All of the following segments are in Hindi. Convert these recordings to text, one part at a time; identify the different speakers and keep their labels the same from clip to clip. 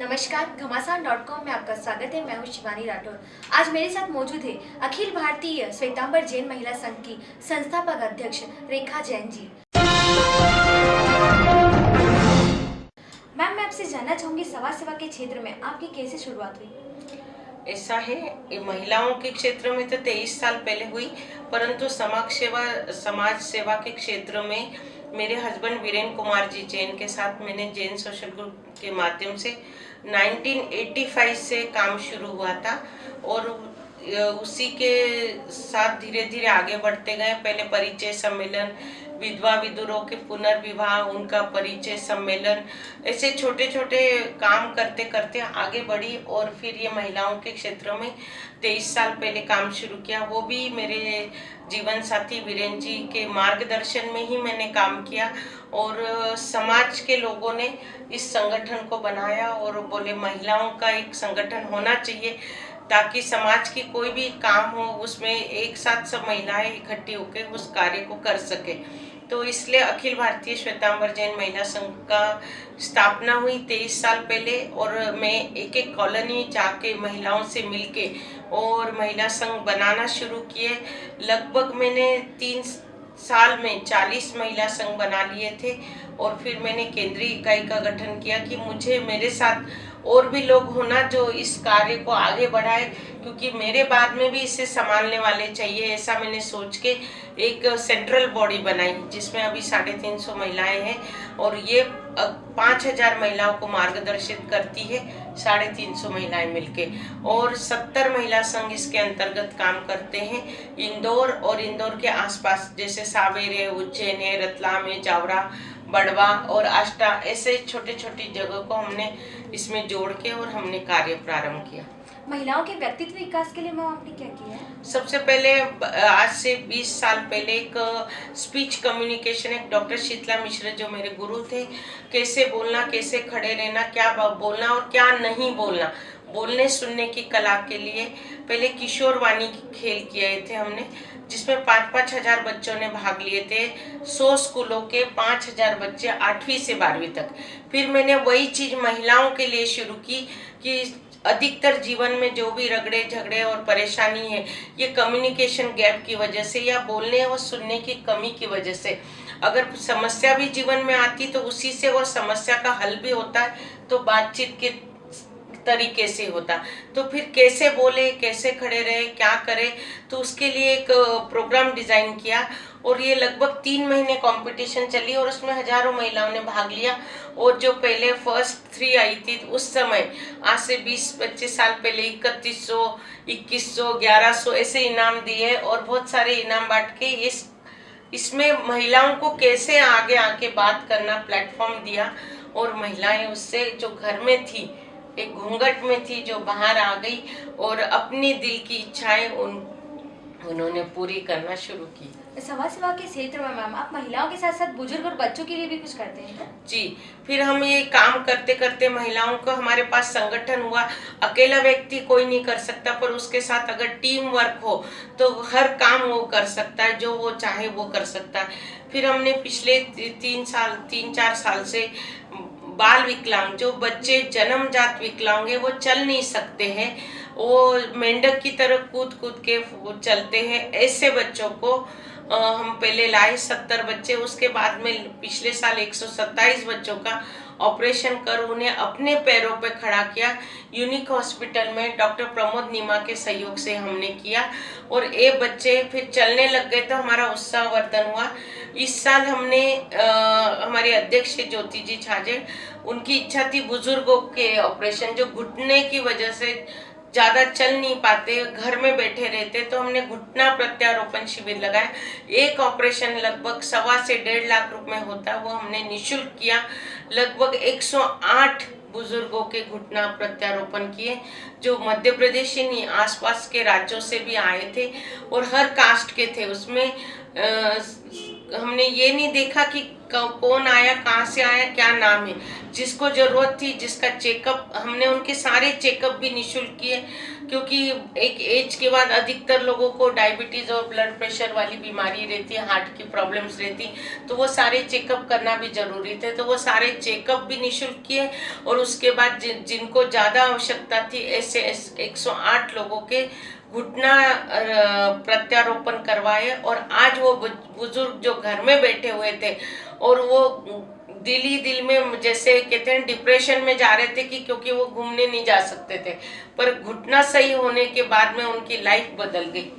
Speaker 1: नमस्कार, घमासान डॉट कॉम में आपका स्वागत है। मैं हूँ शिवानी राठौर। आज मेरे साथ मौजूद है अखिल भारतीय श्वेतांबर जैन महिला संघ की संस्थापक अध्यक्ष रेखा जैन जी। मैम, मैं आपसे जानना चाहूँगी समाज सेवा के क्षेत्र में आपकी कैसे शुरुआत हुई?
Speaker 2: ऐसा है महिलाओं के क्षेत्र में तो तेईस साल पहले हुई, परंतु समाज सेवा समाज सेवा के क्षेत्र में मेरे हस्बैंड वीरेन कुमार जी, जैन के साथ मैंने जैन सोशल ग्रुप के माध्यम से 1985 से काम शुरू हुआ था और उसी के साथ धीरे धीरे आगे बढ़ते गए। पहले परिचय सम्मेलन विधवा विदुरों के पुनर्विवाह, उनका परिचय सम्मेलन, ऐसे छोटे छोटे काम करते करते आगे बढ़ी और फिर ये महिलाओं के क्षेत्र में तेईस साल पहले काम शुरू किया। वो भी मेरे जीवन साथी वीरेन जी के मार्गदर्शन में ही मैंने काम किया और समाज के लोगों ने इस संगठन को बनाया और बोले, महिलाओं का एक संगठन होना चाहिए। ताकि समाज की कोई भी काम हो, उसमें एक साथ सब महिलाएँ इकट्ठी होकर उस कार्य को कर सके। तो इसलिए अखिल भारतीय श्वेतांबर जैन महिला संघ का स्थापना हुई तेईस साल पहले और मैं एक एक कॉलोनी जाके महिलाओं से मिलके और महिला संघ बनाना शुरू किए। लगभग मैंने तीन साल में 40 महिला संघ बना लिए थे और फिर मैंने केंद्रीय इकाई का गठन किया कि मुझे मेरे साथ और भी लोग होना जो इस कार्य को आगे बढ़ाए, क्योंकि मेरे बाद में भी इसे संभालने वाले चाहिए, ऐसा मैंने सोच के एक सेंट्रल बॉडी बनाई, जिसमें अभी साढ़े तीन सौ महिलाएँ हैं और ये पाँच हज़ार महिलाओं को मार्गदर्शित करती है साढ़े तीन सौ महिलाएँ मिलके। और सत्तर महिला संघ इसके अंतर्गत काम करते हैं, इंदौर और इंदौर के आसपास, जैसे सावेर है, उज्जैन है, रतलाम है, जावरा, बड़वा और आष्टा, ऐसे छोटे छोटी जगह को हमने इसमें जोड़ के और हमने कार्य प्रारंभ किया।
Speaker 1: महिलाओं के व्यक्तित्व विकास के लिए मैम आपने क्या किया है?
Speaker 2: सबसे पहले आज से 20 साल पहले एक स्पीच कम्युनिकेशन एक डॉक्टर शीतला मिश्र जो मेरे गुरु थे कैसे बोलना कैसे खड़े रहना क्या बोलना और क्या नहीं बोलना। बोलने सुनने की कला के लिए पहले किशोर वाणी खेल किए थे हमने, जिसमें पाँच पाँच हज़ार बच्चों ने भाग लिए थे। सौ स्कूलों के पाँच हज़ार बच्चे आठवीं से बारहवीं तक। फिर मैंने वही चीज़ महिलाओं के लिए शुरू की कि अधिकतर जीवन में जो भी रगड़े झगड़े और परेशानी है, ये कम्युनिकेशन गैप की वजह से या बोलने और सुनने की कमी की वजह से। अगर समस्या भी जीवन में आती तो उसी से वो समस्या का हल भी होता है तो बातचीत के तरीके से होता। तो फिर कैसे बोले, कैसे खड़े रहे, क्या करे तो उसके लिए एक प्रोग्राम डिज़ाइन किया और ये लगभग तीन महीने कंपटीशन चली और उसमें हज़ारों महिलाओं ने भाग लिया। और जो पहले फ़र्स्ट थ्री आई थी, उस समय आज से 20-25 साल पहले इकतीस सौ, इक्कीस सौ, ग्यारह सौ ऐसे इनाम दिए और बहुत सारे इनाम बांट के इस, इसमें महिलाओं को कैसे आगे आके बात करना प्लेटफॉर्म दिया और महिलाएँ उससे जो घर में थी एक घूंघट में थी जो बाहर आ गई और अपनी दिल की इच्छाएँ उन उन्होंने पूरी करना शुरू की।
Speaker 1: समाज सेवा के क्षेत्र में मैम आप महिलाओं के साथ साथ बुज़ुर्ग और बच्चों के लिए भी कुछ करते हैं
Speaker 2: जी फिर हम ये काम करते करते महिलाओं को हमारे पास संगठन हुआ। अकेला व्यक्ति कोई नहीं कर सकता पर उसके साथ अगर टीम वर्क हो तो हर काम वो कर सकता है जो वो चाहे वो कर सकता है। फिर हमने पिछले तीन साल तीन चार साल से बाल विकलांग, जो बच्चे जन्मजात विकलांग है, वो चल नहीं सकते हैं। वो मेंढक की तरह कूद कूद के चलते हैं। ऐसे बच्चों को हम पहले लाए सत्तर बच्चे उसके बाद में पिछले साल 127 बच्चों का ऑपरेशन कर उन्हें अपने पैरों पर पे खड़ा किया। यूनिक हॉस्पिटल में डॉक्टर प्रमोद नीमा के सहयोग से हमने किया और ये बच्चे फिर चलने लग गए तो हमारा उत्साह वर्धन हुआ। इस साल हमने आ, हमारे अध्यक्ष ज्योति जी छाजे उनकी इच्छा थी बुज़ुर्गों के ऑपरेशन जो घुटने की वजह से ज़्यादा चल नहीं पाते, घर में बैठे रहते तो हमने घुटना प्रत्यारोपण शिविर लगाया। एक ऑपरेशन लगभग सवा से डेढ़ लाख रुपए में होता, वो हमने निशुल्क किया। लगभग 108 बुज़ुर्गों के घुटना प्रत्यारोपण किए, जो मध्य प्रदेश ही नहीं आसपास के राज्यों से भी आए थे, और हर कास्ट के थे उसमें हमने ये नहीं देखा कि कौन आया, कहाँ से आया, क्या नाम है। जिसको ज़रूरत थी, जिसका चेकअप हमने उनके सारे चेकअप भी निशुल्क किए। क्योंकि एक एज के बाद अधिकतर लोगों को डायबिटीज़ और ब्लड प्रेशर वाली बीमारी रहती है हार्ट की प्रॉब्लम्स रहती तो वो सारे चेकअप करना भी ज़रूरी थे। तो वो सारे चेकअप भी निशुल्क किए और उसके बाद जिन, जिनको ज़्यादा आवश्यकता थी ऐसे, एक सौ आठ लोगों के घुटना प्रत्यारोपण करवाए और आज वो बुज़ुर्ग जो घर में बैठे हुए थे और वो दिल ही दिल में जैसे कहते हैं डिप्रेशन में जा रहे थे कि क्योंकि वो घूमने नहीं जा सकते थे। पर घुटना सही होने के बाद में उनकी लाइफ बदल गई।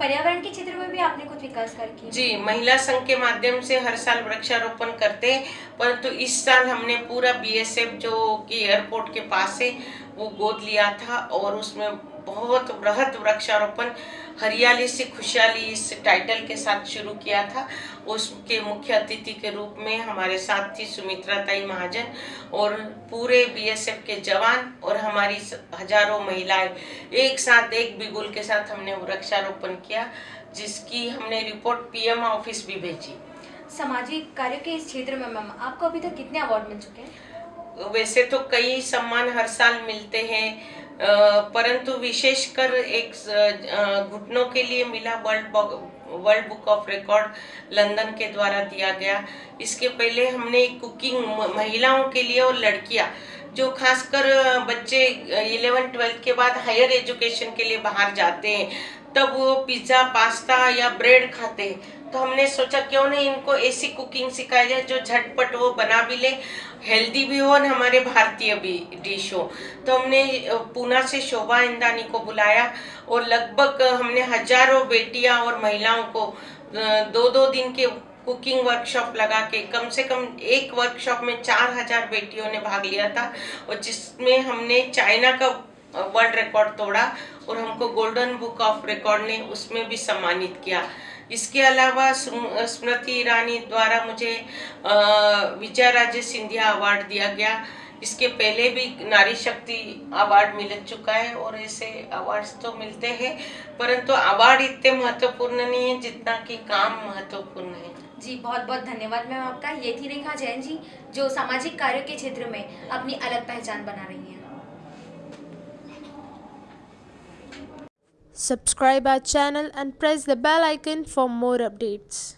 Speaker 1: पर्यावरण के क्षेत्र में भी आपने कुछ विकास कर किए
Speaker 2: जी महिला संघ के माध्यम से हर साल वृक्षारोपण करते हैं परंतु तो इस साल हमने पूरा बीएसएफ जो कि एयरपोर्ट के पास है वो गोद लिया था और उसमें बहुत बृहद वृक्षारोपण, हरियाली से खुशहाली इस टाइटल के साथ शुरू किया था। उसके मुख्य अतिथि के रूप में हमारे साथ थी सुमित्रा ताई महाजन और पूरे बीएसएफ के जवान और हमारी हज़ारों महिलाएँ एक साथ, एक बिगुल के साथ हमने वृक्षारोपण किया, जिसकी हमने रिपोर्ट पीएम ऑफ़िस भी भेजी।
Speaker 1: सामाजिक कार्य के इस क्षेत्र में मैम आपको अभी तक कितने अवार्ड मिल चुके हैं?
Speaker 2: वैसे तो कई सम्मान हर साल मिलते हैं परंतु विशेषकर एक घुटनों के लिए मिला world world book of record London के द्वारा दिया गया। इसके पहले हमने कुकिंग महिलाओं के लिए और लड़कियाँ, जो खासकर बच्चे इलेवन, ट्वेल्थ के बाद हायर एजुकेशन के लिए बाहर जाते हैं। तब वो पिज़्ज़ा, पास्ता या ब्रेड खाते हैं। तो हमने सोचा, क्यों नहीं इनको ऐसी कुकिंग सिखाई जाए जो झटपट वो बना भी ले हेल्दी भी हो और हमारे भारतीय भी डिश हो। तो हमने पूना से शोभा इंदानी को बुलाया और लगभग हमने हज़ारों बेटियाँ और महिलाओं को दो दो दिन के कुकिंग वर्कशॉप लगा के, कम से कम एक वर्कशॉप में चार हज़ार बेटियों ने भाग लिया था। और जिसमें हमने चाइना का वर्ल्ड रिकॉर्ड तोड़ा और हमको गोल्डन बुक ऑफ़ रिकॉर्ड ने उसमें भी सम्मानित किया। इसके अलावा स्मृति ईरानी द्वारा मुझे विजय राजे सिंधिया अवार्ड दिया गया। इसके पहले भी नारी शक्ति अवार्ड मिल चुका है और ऐसे अवार्ड्स तो मिलते हैं, परंतु अवार्ड इतने महत्वपूर्ण नहीं है जितना कि काम महत्वपूर्ण है।
Speaker 1: जी बहुत बहुत धन्यवाद मैम आपका। ये थी रेखा जैन जी, जो सामाजिक कार्य के क्षेत्र में अपनी अलग पहचान बना रही हैं।
Speaker 3: Subscribe our channel and press the bell icon for more updates.